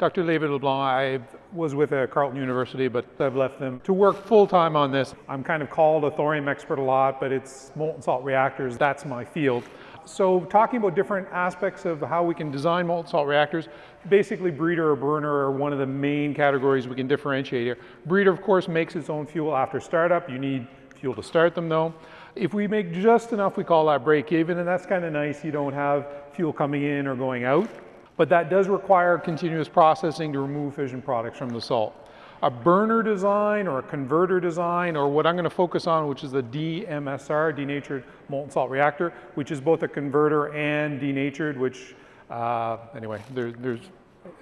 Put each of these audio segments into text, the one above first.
Dr. David LeBlanc. I was with uh, Carleton University, but I've left them to work full-time on this. I'm kind of called a thorium expert a lot, but it's molten salt reactors, that's my field. So talking about different aspects of how we can design molten salt reactors, basically breeder or burner are one of the main categories we can differentiate here. Breeder, of course, makes its own fuel after startup. You need fuel to start them though. If we make just enough, we call that break even, and that's kind of nice. You don't have fuel coming in or going out, but that does require continuous processing to remove fission products from the salt. A burner design or a converter design, or what I'm going to focus on, which is the DMSR, denatured molten salt reactor, which is both a converter and denatured, which, uh, anyway, there, there's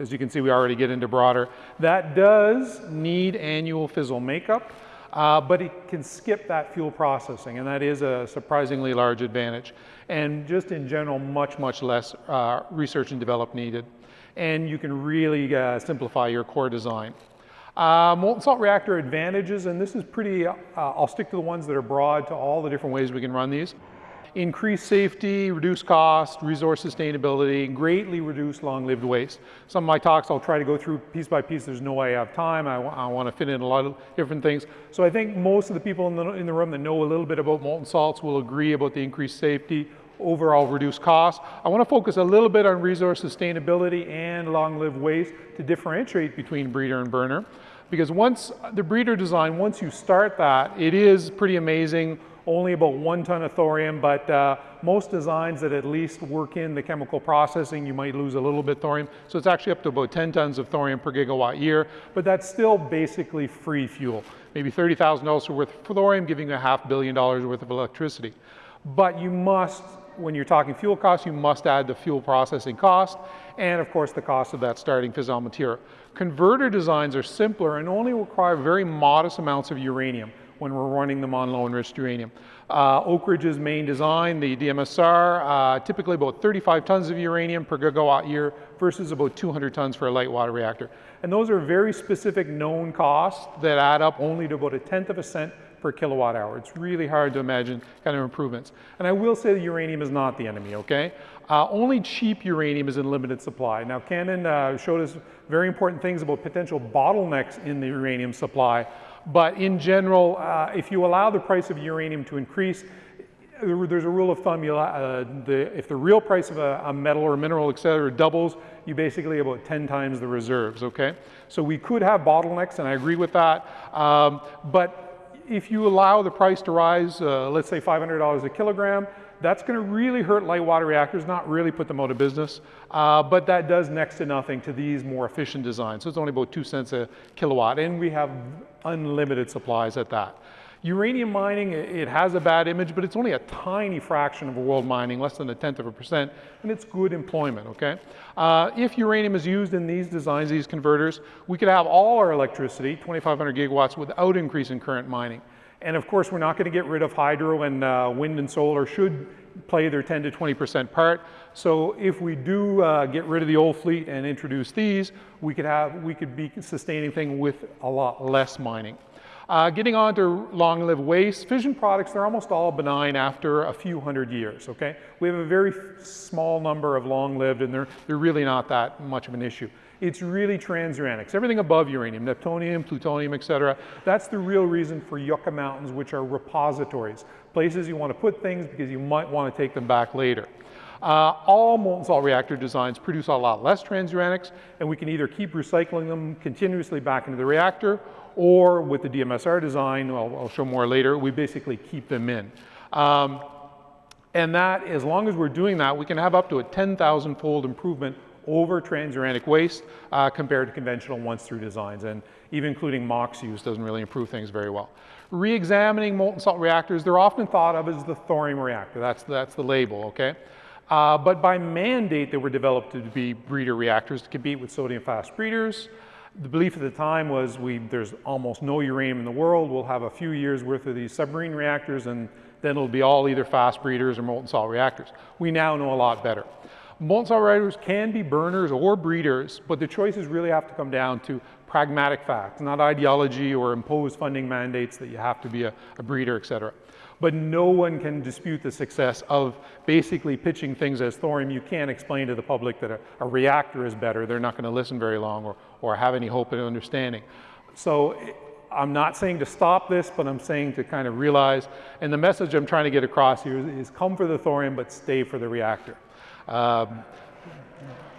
as you can see, we already get into broader. That does need annual fissile makeup uh, but it can skip that fuel processing, and that is a surprisingly large advantage. And just in general, much, much less uh, research and develop needed. And you can really uh, simplify your core design. Molten salt reactor advantages, and this is pretty, uh, I'll stick to the ones that are broad to all the different ways we can run these increase safety, reduce cost, resource sustainability, greatly reduce long-lived waste. Some of my talks I'll try to go through piece by piece. There's no way I have time. I, I want to fit in a lot of different things. So I think most of the people in the, in the room that know a little bit about molten salts will agree about the increased safety, overall reduced cost. I want to focus a little bit on resource sustainability and long-lived waste to differentiate between breeder and burner. Because once the breeder design, once you start that, it is pretty amazing only about one ton of thorium, but uh, most designs that at least work in the chemical processing, you might lose a little bit thorium. So it's actually up to about 10 tons of thorium per gigawatt year, but that's still basically free fuel. Maybe $30,000 worth of thorium giving you a half billion dollars worth of electricity. But you must, when you're talking fuel costs, you must add the fuel processing cost and of course the cost of that starting fissile material. Converter designs are simpler and only require very modest amounts of uranium when we're running them on low enriched uranium. Uh, Oak Ridge's main design, the DMSR, uh, typically about 35 tons of uranium per gigawatt year versus about 200 tons for a light water reactor. And those are very specific known costs that add up only to about a tenth of a cent per kilowatt hour. It's really hard to imagine kind of improvements. And I will say that uranium is not the enemy, okay? Uh, only cheap uranium is in limited supply. Now, Cannon uh, showed us very important things about potential bottlenecks in the uranium supply. But in general, uh, if you allow the price of uranium to increase, there's a rule of thumb, uh, the, if the real price of a, a, metal or mineral, et cetera, doubles, you basically about 10 times the reserves, okay? So we could have bottlenecks, and I agree with that, um, but if you allow the price to rise, uh, let's say $500 a kilogram, that's going to really hurt light water reactors, not really put them out of business, uh, but that does next to nothing to these more efficient designs. So it's only about two cents a kilowatt, and we have unlimited supplies at that. Uranium mining, it has a bad image, but it's only a tiny fraction of world mining, less than a tenth of a percent, and it's good employment, okay? Uh, if uranium is used in these designs, these converters, we could have all our electricity, 2,500 gigawatts, without increasing current mining. And of course, we're not going to get rid of hydro and uh, wind and solar should play their 10 to 20% part. So if we do uh, get rid of the old fleet and introduce these, we could have, we could be sustaining things with a lot less mining. Uh, getting on to long-lived waste, fission products, they're almost all benign after a few hundred years, okay? We have a very small number of long-lived and they're, they're really not that much of an issue. It's really transuranics, everything above uranium, neptunium, plutonium, et cetera. That's the real reason for Yucca Mountains, which are repositories, places you want to put things because you might want to take them back later. Uh, all molten salt reactor designs produce a lot less transuranics, and we can either keep recycling them continuously back into the reactor, or with the DMSR design, I'll, I'll show more later, we basically keep them in. Um, and that, as long as we're doing that, we can have up to a 10,000 fold improvement over transuranic waste uh, compared to conventional once-through designs. And even including MOX use doesn't really improve things very well. Re-examining molten salt reactors, they're often thought of as the thorium reactor. That's, that's the label, okay? Uh, but by mandate, they were developed to be breeder reactors to compete with sodium fast breeders. The belief at the time was we, there's almost no uranium in the world. We'll have a few years worth of these submarine reactors and then it'll be all either fast breeders or molten salt reactors. We now know a lot better. Molten salt reactors can be burners or breeders, but the choices really have to come down to pragmatic facts, not ideology or imposed funding mandates that you have to be a, a breeder, et cetera. But no one can dispute the success of basically pitching things as thorium. You can't explain to the public that a, a reactor is better. They're not going to listen very long or, or have any hope of understanding. So I'm not saying to stop this, but I'm saying to kind of realize, and the message I'm trying to get across here is, is come for the thorium, but stay for the reactor. Um,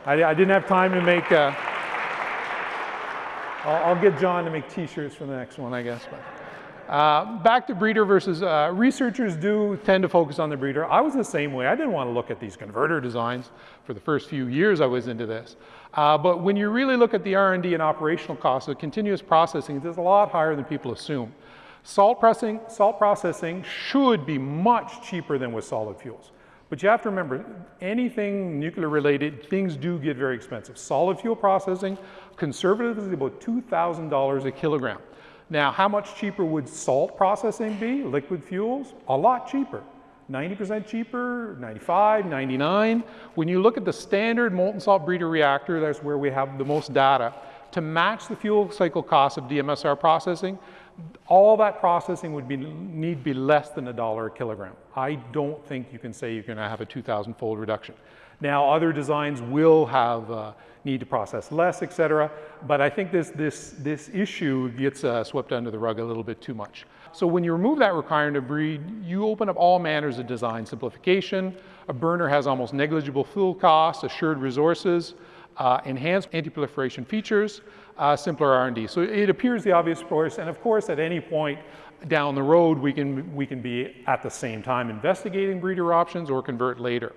I, I, didn't have time to make, uh, I'll, I'll, get John to make t-shirts for the next one, I guess. But. Uh, back to breeder versus, uh, researchers do tend to focus on the breeder. I was the same way. I didn't want to look at these converter designs for the first few years I was into this. Uh, but when you really look at the R&D and operational costs of continuous processing, it's a lot higher than people assume. Salt, pressing, salt processing should be much cheaper than with solid fuels. But you have to remember, anything nuclear related, things do get very expensive. Solid fuel processing, conservatively about $2,000 a kilogram. Now, how much cheaper would salt processing be, liquid fuels? A lot cheaper. 90% cheaper, 95, 99. When you look at the standard molten salt breeder reactor, that's where we have the most data, to match the fuel cycle cost of DMSR processing, all that processing would be, need be less than a dollar a kilogram. I don't think you can say you're going to have a 2,000 fold reduction. Now, other designs will have uh, need to process less, et cetera, but I think this, this, this issue gets uh, swept under the rug a little bit too much. So when you remove that requirement to breed, you open up all manners of design simplification. A burner has almost negligible fuel costs, assured resources, uh, enhanced anti-proliferation features, uh, simpler R&D. So it appears the obvious course, and of course at any point down the road we can, we can be at the same time investigating breeder options or convert later.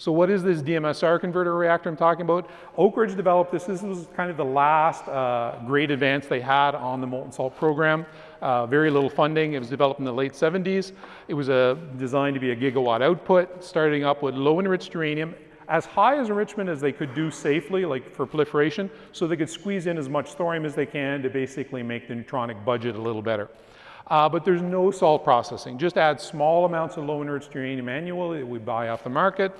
So what is this DMSR converter reactor I'm talking about? Oak Ridge developed this. This was kind of the last uh, great advance they had on the molten salt program. Uh, very little funding. It was developed in the late 70s. It was uh, designed to be a gigawatt output, starting up with low enriched uranium, as high as enrichment as they could do safely, like for proliferation, so they could squeeze in as much thorium as they can to basically make the neutronic budget a little better. Uh, but there's no salt processing. Just add small amounts of low enriched uranium annually that we buy off the market.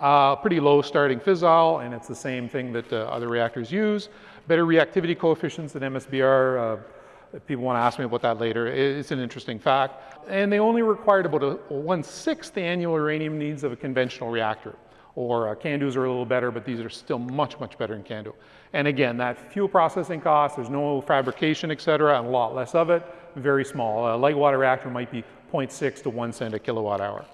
Uh, pretty low starting fissile, and it's the same thing that uh, other reactors use. Better reactivity coefficients than MSBR. Uh, people want to ask me about that later. It's an interesting fact. And they only required about a one-sixth the annual uranium needs of a conventional reactor. Or uh, CANDUs are a little better, but these are still much, much better than CANDU. And again, that fuel processing cost, there's no fabrication, et cetera, and a lot less of it, very small. A light water reactor might be 0.6 to 1 cent a kilowatt hour.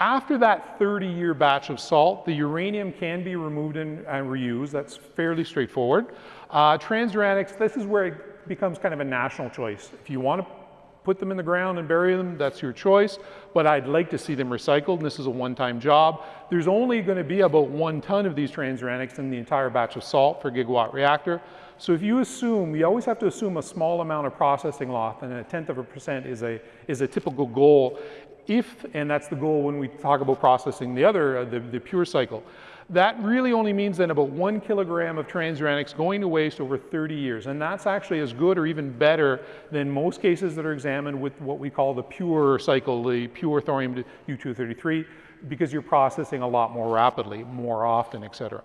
After that 30-year batch of salt, the uranium can be removed and, and reused. That's fairly straightforward. Uh, transuranics, this is where it becomes kind of a national choice. If you want to put them in the ground and bury them, that's your choice. But I'd like to see them recycled, and this is a one-time job. There's only going to be about one ton of these transuranics in the entire batch of salt per gigawatt reactor. So if you assume, you always have to assume a small amount of processing loss, and a tenth of a percent is a, is a typical goal if, and that's the goal when we talk about processing the other, uh, the, the pure cycle, that really only means then about one kilogram of transuranics going to waste over 30 years. And that's actually as good or even better than most cases that are examined with what we call the pure cycle, the pure thorium U-233, because you're processing a lot more rapidly, more often, et cetera.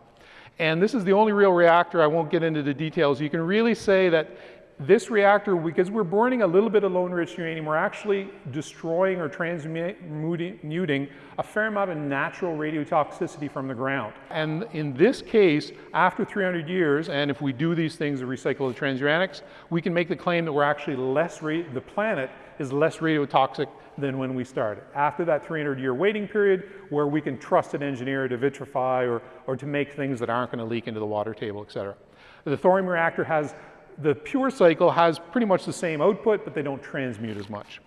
And this is the only real reactor, I won't get into the details. You can really say that this reactor, because we're burning a little bit of low enriched uranium, we're actually destroying or transmuting a fair amount of natural radiotoxicity from the ground. And in this case, after 300 years, and if we do these things to recycle the transuranics, we can make the claim that we're actually less, the planet is less radiotoxic than when we started. After that 300 year waiting period where we can trust an engineer to vitrify or, or to make things that aren't going to leak into the water table, et cetera. The thorium reactor has the pure cycle has pretty much the same output, but they don't transmute as much.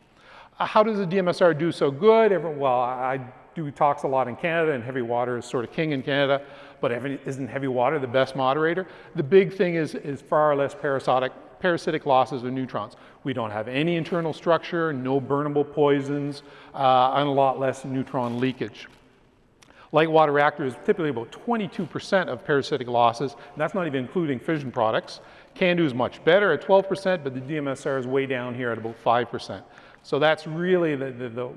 Uh, how does the DMSR do so good? Everyone, well, I do talks a lot in Canada, and heavy water is sort of king in Canada, but isn't heavy water the best moderator? The big thing is, is far less parasitic, parasitic losses of neutrons. We don't have any internal structure, no burnable poisons, uh, and a lot less neutron leakage. Light water reactor is typically about 22% of parasitic losses, and that's not even including fission products. CANDU is much better at 12%, but the DMSR is way down here at about 5%. So that's really the, the, the,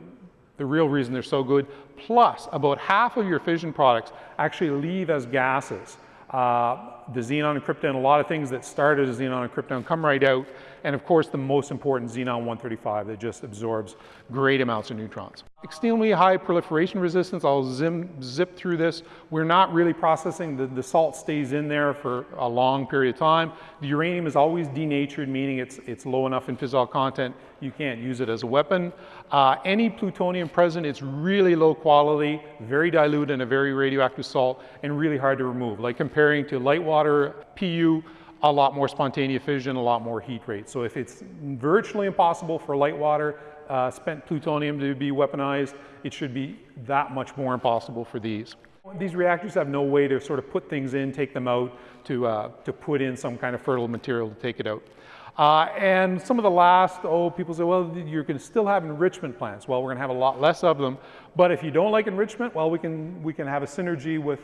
the real reason they're so good. Plus, about half of your fission products actually leave as gases. Uh, the xenon and krypton, a lot of things that started as xenon and krypton come right out, and of course the most important xenon-135 that just absorbs great amounts of neutrons. Extremely high proliferation resistance, I'll zim, zip through this. We're not really processing, the, the salt stays in there for a long period of time. The uranium is always denatured, meaning it's, it's low enough in fissile content, you can't use it as a weapon. Uh, any plutonium present, it's really low quality, very dilute in a very radioactive salt, and really hard to remove. Like comparing to light water, PU, a lot more spontaneous fission, a lot more heat rate. So if it's virtually impossible for light water, uh, spent plutonium to be weaponized, it should be that much more impossible for these. These reactors have no way to sort of put things in, take them out, to, uh, to put in some kind of fertile material to take it out. Uh, and some of the last, oh, people say, well, you're going to still have enrichment plants. Well, we're going to have a lot less of them. But if you don't like enrichment, well, we can, we can have a synergy with,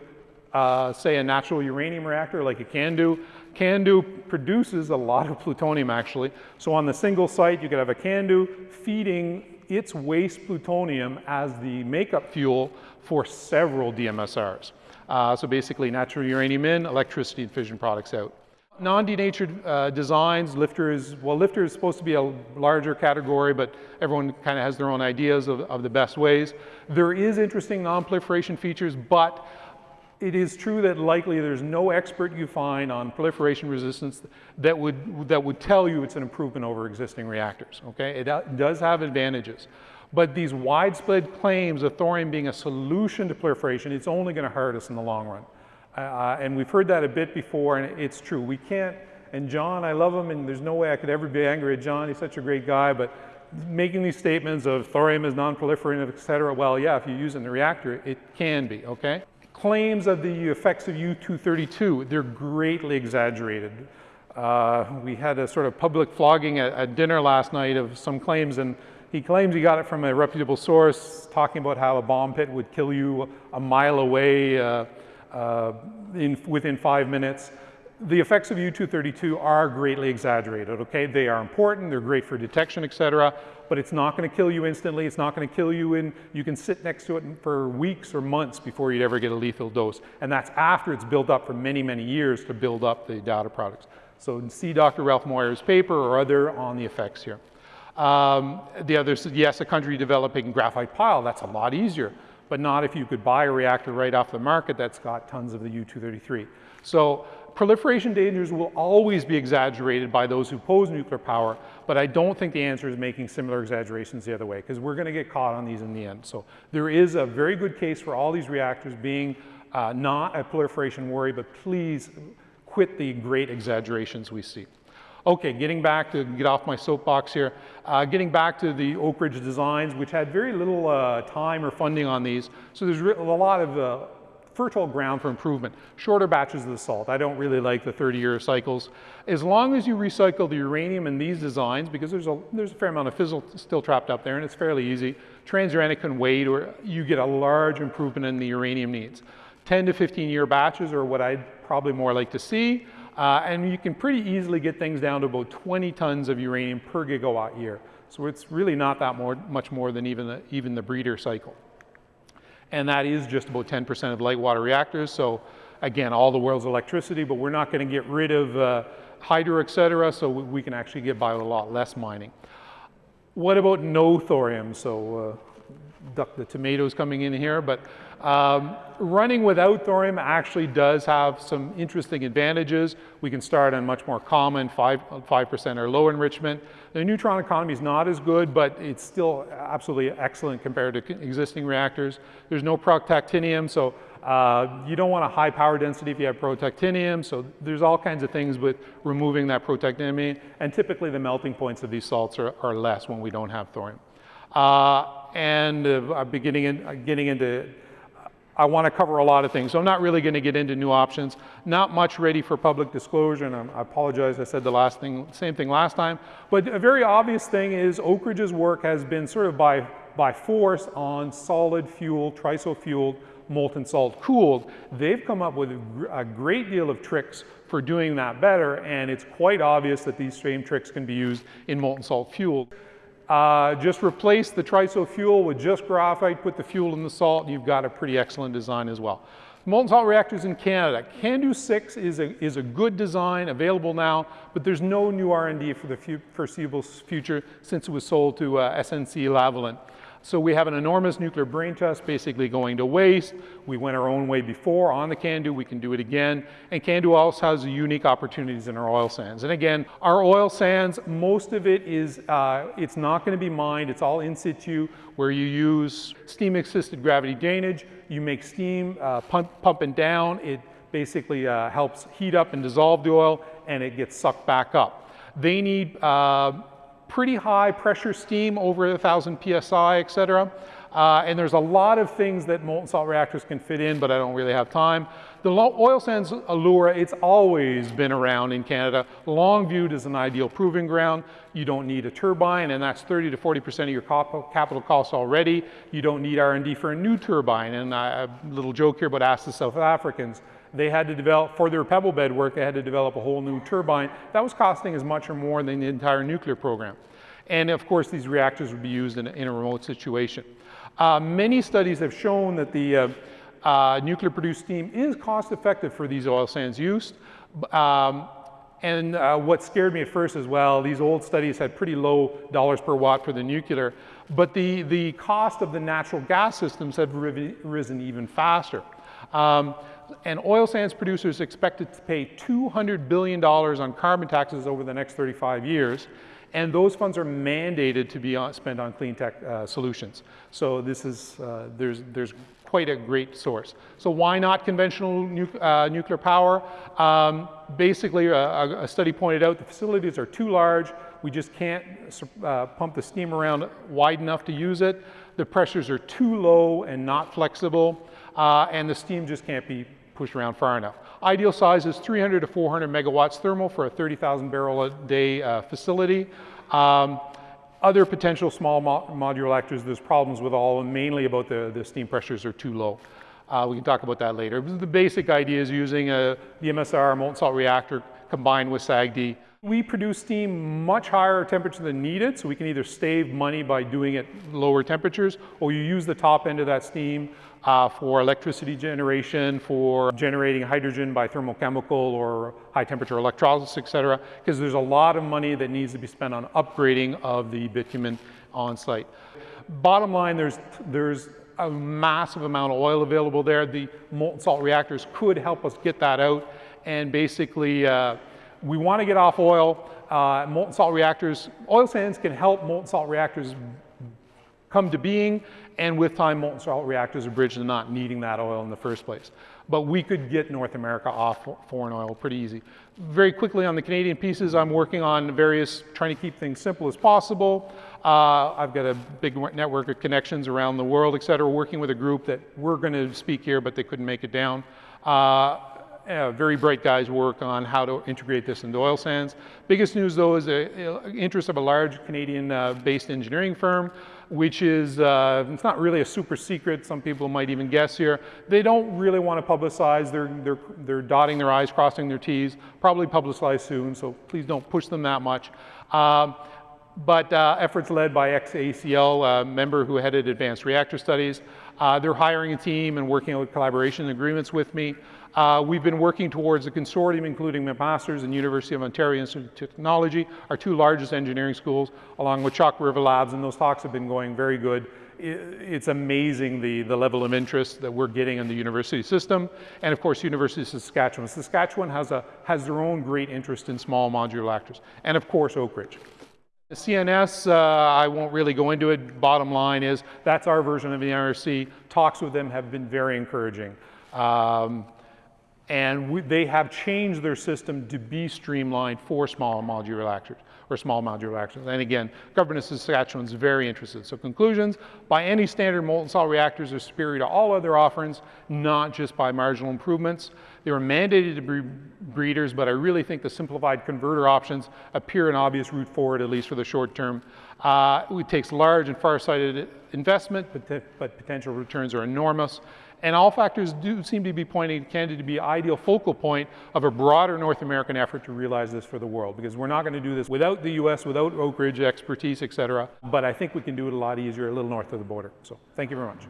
uh, say, a natural uranium reactor like a CANDU. CANDU produces a lot of plutonium, actually. So on the single site, you could have a CANDU feeding its waste plutonium as the makeup fuel for several DMSRs. Uh, so basically, natural uranium in, electricity and fission products out. Non-denatured uh, designs, LFTR is, well, LFTR is supposed to be a larger category, but everyone kind of has their own ideas of, of the best ways. There is interesting non-proliferation features, but it is true that likely there's no expert you find on proliferation resistance that would, that would tell you it's an improvement over existing reactors, okay? It does have advantages. But these widespread claims of thorium being a solution to proliferation, it's only gonna hurt us in the long run. Uh, and we've heard that a bit before, and it's true. We can't, and John, I love him, and there's no way I could ever be angry at John. He's such a great guy, but making these statements of thorium is non-proliferative, et cetera, well, yeah, if you use it in the reactor, it can be, okay? Claims of the effects of U-232, they're greatly exaggerated. Uh, we had a sort of public flogging at, at dinner last night of some claims, and he claims he got it from a reputable source, talking about how a bomb pit would kill you a mile away. Uh, uh, in, within five minutes. The effects of U-232 are greatly exaggerated, okay? They are important, they're great for detection, et cetera, but it's not gonna kill you instantly, it's not gonna kill you in, you can sit next to it for weeks or months before you'd ever get a lethal dose. And that's after it's built up for many, many years to build up the daughter products. So see Dr. Ralph Moir's paper or other on the effects here. Um, the other, said, yes, a country developing graphite pile, that's a lot easier but not if you could buy a reactor right off the market that's got tons of the U-233. So proliferation dangers will always be exaggerated by those who oppose nuclear power, but I don't think the answer is making similar exaggerations the other way, because we're gonna get caught on these in the end. So there is a very good case for all these reactors being uh, not a proliferation worry, but please quit the great exaggerations we see. Okay, getting back to get off my soapbox here, uh, getting back to the Oak Ridge designs, which had very little uh, time or funding on these, so there's a lot of uh, fertile ground for improvement. Shorter batches of the salt. I don't really like the 30-year cycles. As long as you recycle the uranium in these designs, because there's a, there's a fair amount of fissile still trapped up there, and it's fairly easy, transuranic can wait, or you get a large improvement in the uranium needs. 10 to 15 year batches are what I'd probably more like to see. Uh, and you can pretty easily get things down to about 20 tons of uranium per gigawatt year. So it's really not that more, much more than even the, even the breeder cycle. And that is just about 10% of light water reactors. So again, all the world's electricity, but we're not going to get rid of uh, hydro, et cetera, so we can actually get by with a lot less mining. What about no thorium? So uh, duck the tomatoes coming in here, but um, running without thorium actually does have some interesting advantages. We can start on much more common 5, 5% or low enrichment. The neutron economy is not as good, but it's still absolutely excellent compared to existing reactors. There's no protactinium, so uh, you don't want a high power density if you have protactinium, so there's all kinds of things with removing that protactinium, and typically the melting points of these salts are, are less when we don't have thorium. Uh, and uh, beginning in, getting into I want to cover a lot of things. So I'm not really going to get into new options. Not much ready for public disclosure, and I apologize, I said the last thing, same thing last time. But a very obvious thing is Oak Ridge's work has been sort of by, by force on solid fuel, triso fueled, molten salt cooled. They've come up with a great deal of tricks for doing that better, and it's quite obvious that these same tricks can be used in molten salt fueled. Uh, just replace the triso fuel with just graphite, put the fuel in the salt, and you've got a pretty excellent design as well. Molten salt reactors in Canada. CANDU 6 is a, is a good design available now, but there's no new R&D for the foreseeable future since it was sold to uh, SNC Lavalin. So we have an enormous nuclear brain trust basically going to waste. We went our own way before on the CANDU, we can do it again. And CANDU also has unique opportunities in our oil sands. And again, our oil sands, most of it is, uh, it's not gonna be mined, it's all in situ where you use steam assisted gravity drainage, you make steam uh, pump, pumping down, it basically uh, helps heat up and dissolve the oil and it gets sucked back up. They need uh, pretty high pressure steam over 1,000 psi, et cetera. Uh, and there's a lot of things that molten salt reactors can fit in, but I don't really have time. The oil sands Allura, it's always been around in Canada, long viewed as an ideal proving ground. You don't need a turbine, and that's 30 to 40% of your capital costs already. You don't need R&D for a new turbine. And a little joke here, but ask the South Africans they had to develop, for their pebble bed work, they had to develop a whole new turbine. That was costing as much or more than the entire nuclear program. And of course, these reactors would be used in a, in a remote situation. Uh, many studies have shown that the uh, uh, nuclear produced steam is cost effective for these oil sands use. Um, and uh, what scared me at first as well, these old studies had pretty low dollars per watt for the nuclear, but the, the cost of the natural gas systems have risen even faster. Um, and oil sands producers expected to pay $200 billion on carbon taxes over the next 35 years. And those funds are mandated to be on, spent on clean tech uh, solutions. So this is, uh, there's, there's quite a great source. So why not conventional nu uh, nuclear power? Um, basically, a, a, study pointed out the facilities are too large. We just can't uh, pump the steam around wide enough to use it. The pressures are too low and not flexible. Uh, and the steam just can't be pushed around far enough. Ideal size is 300 to 400 megawatts thermal for a 30,000 barrel a day uh, facility. Um, other potential small mo modular reactors, there's problems with all, mainly about the, the steam pressures are too low. Uh, we can talk about that later. The basic idea is using a, the MSR molten salt reactor combined with SAGD. We produce steam much higher temperature than needed, so we can either save money by doing it lower temperatures, or you use the top end of that steam uh, for electricity generation, for generating hydrogen by thermochemical or high temperature electrolysis, et cetera, because there's a lot of money that needs to be spent on upgrading of the bitumen on site. Bottom line, there's, there's a massive amount of oil available there. The molten salt reactors could help us get that out and basically uh, we want to get off oil. Uh, molten salt reactors, oil sands can help molten salt reactors come to being, and with time, molten salt reactors are bridged to not needing that oil in the first place. But we could get North America off foreign oil pretty easy. Very quickly on the Canadian pieces, I'm working on various, trying to keep things simple as possible. Uh, I've got a big network of connections around the world, et cetera, working with a group that we're going to speak here, but they couldn't make it down. Uh, uh, very bright guys work on how to integrate this into oil sands. Biggest news though is the uh, interest of a large Canadian-based uh, engineering firm, which is, uh, it's not really a super secret, some people might even guess here. They don't really want to publicize, they're, they're, they're dotting their I's, crossing their T's, probably publicize soon, so please don't push them that much. Um, but uh, efforts led by ex-AECL uh, member who headed advanced reactor studies. Uh, they're hiring a team and working out collaboration agreements with me. Uh, we've been working towards a consortium including McMaster's and University of Ontario Institute of Technology, our two largest engineering schools, along with Chalk River Labs, and those talks have been going very good. It's amazing the, the level of interest that we're getting in the university system. And of course, University of Saskatchewan. Saskatchewan has, a, has their own great interest in small modular reactors. And of course, Oak Ridge. The CNS, uh, I won't really go into it. Bottom line is that's our version of the NRC. Talks with them have been very encouraging. Um, and we, they have changed their system to be streamlined for small modular reactors or small modular reactors. And again, government of Saskatchewan is very interested. So conclusions, by any standard, molten salt reactors are superior to all other offerings, not just by marginal improvements. They were mandated to be breeders, but I really think the simplified converter options appear an obvious route forward, at least for the short term. Uh, it takes large and far-sighted investment, but, but potential returns are enormous. And all factors do seem to be pointing Canada to be ideal focal point of a broader North American effort to realize this for the world, because we're not going to do this without the US, without Oak Ridge expertise, et cetera. But I think we can do it a lot easier a little north of the border. So thank you very much.